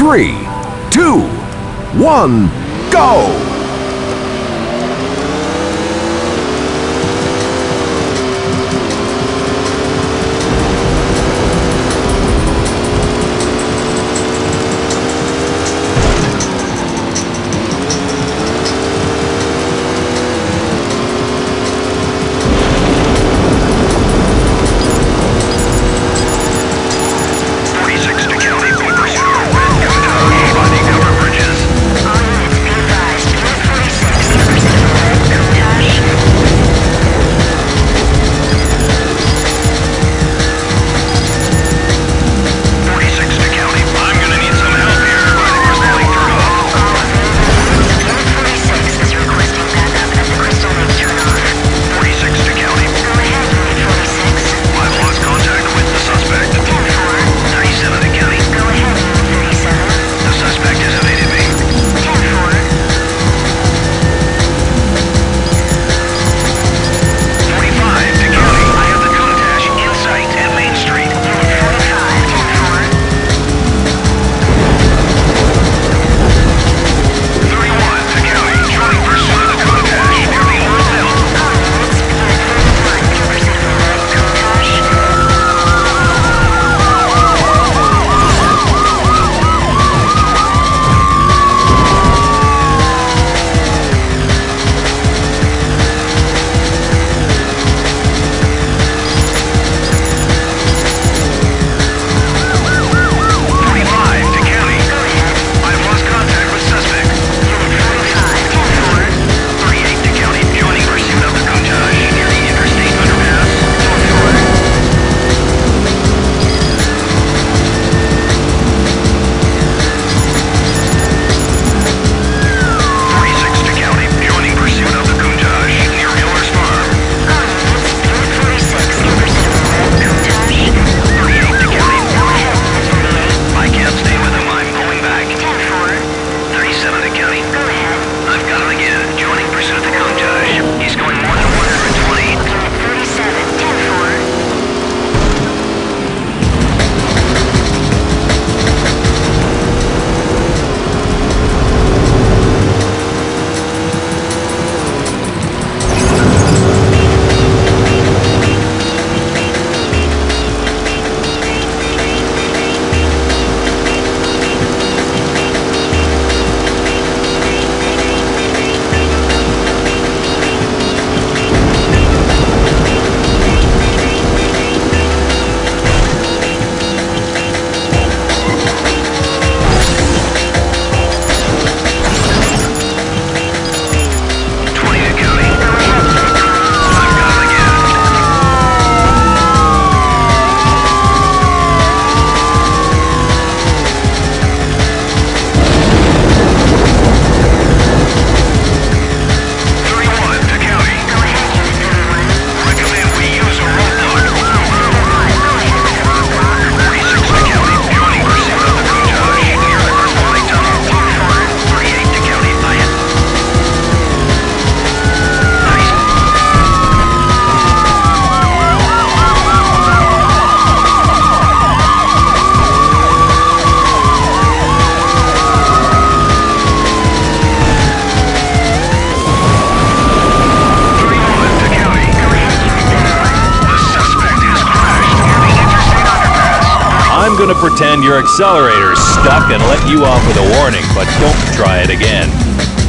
three, two, one, go! gonna pretend your accelerator's stuck and let you off with a warning, but don't try it again.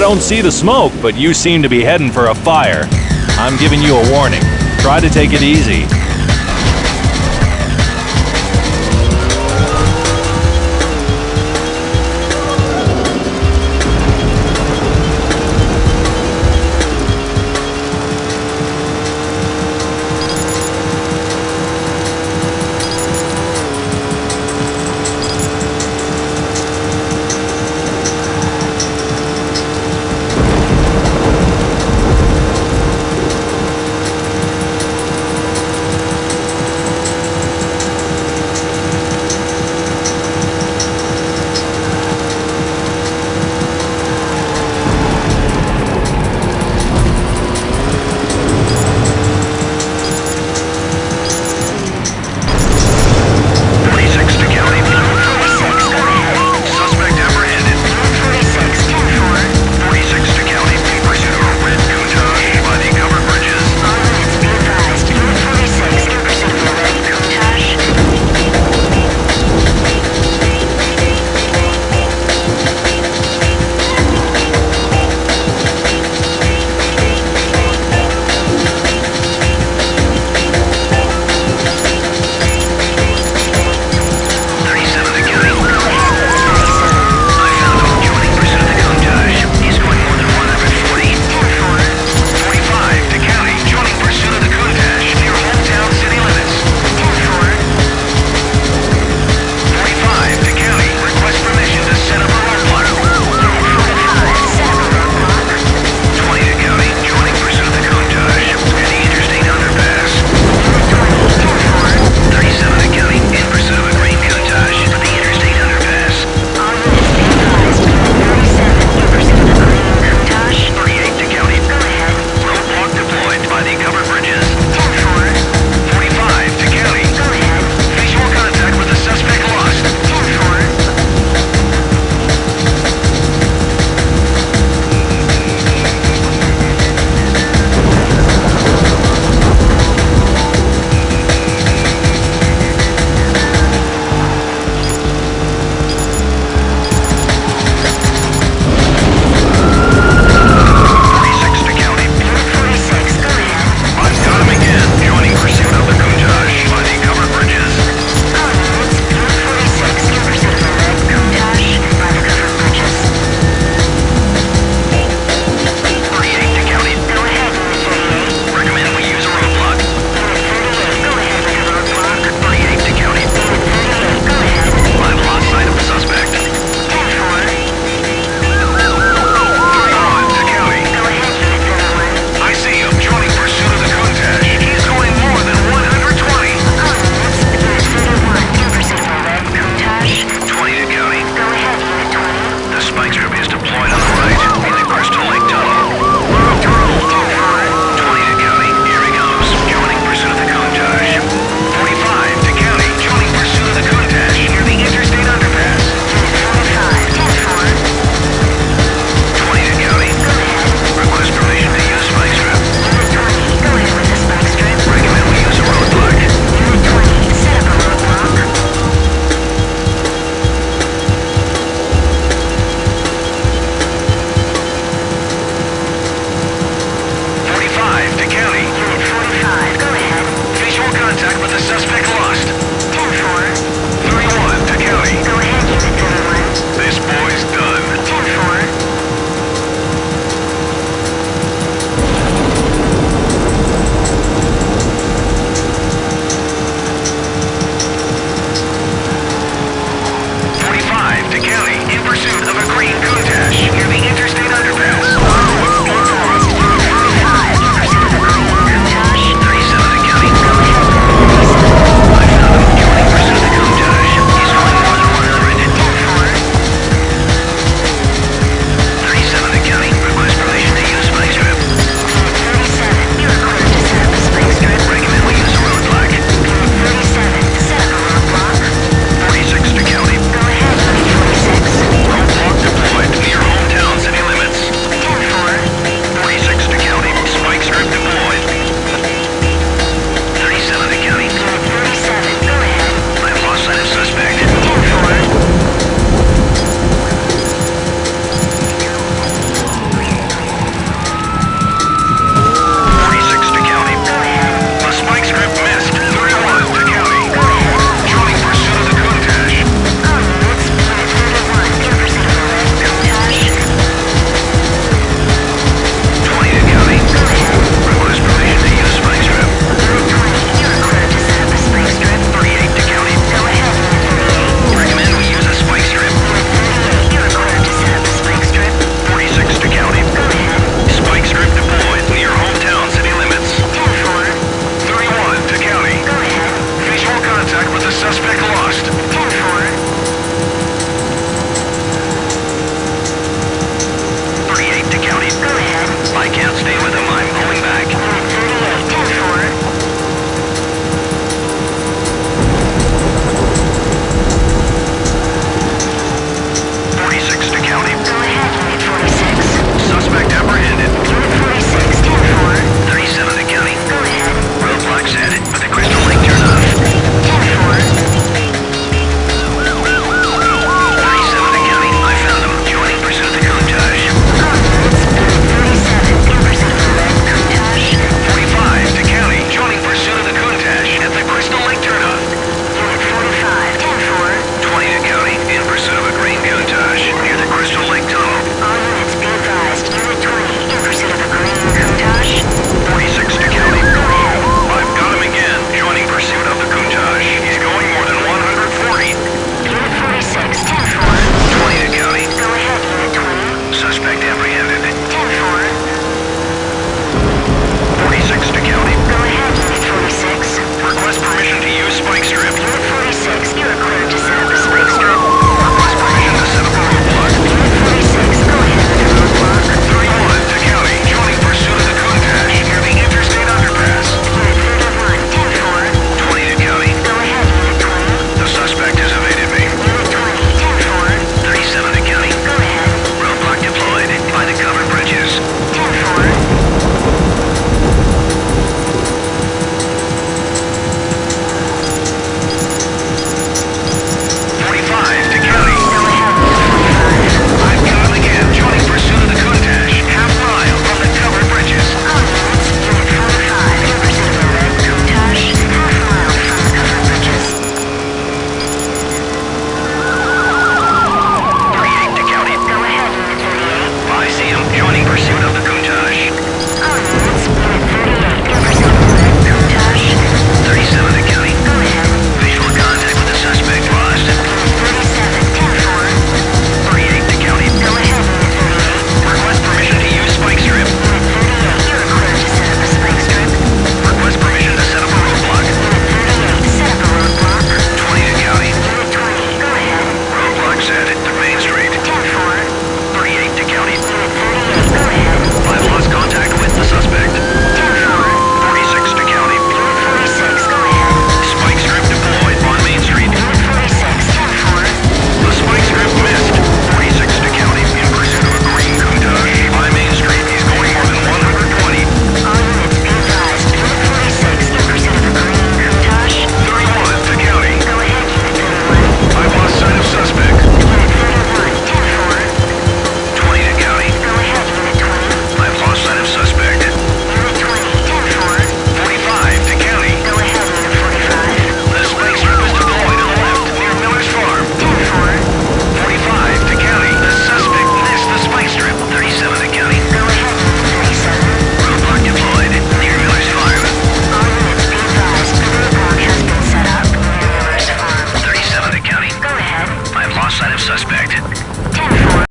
Don't see the smoke, but you seem to be heading for a fire. I'm giving you a warning. Try to take it easy.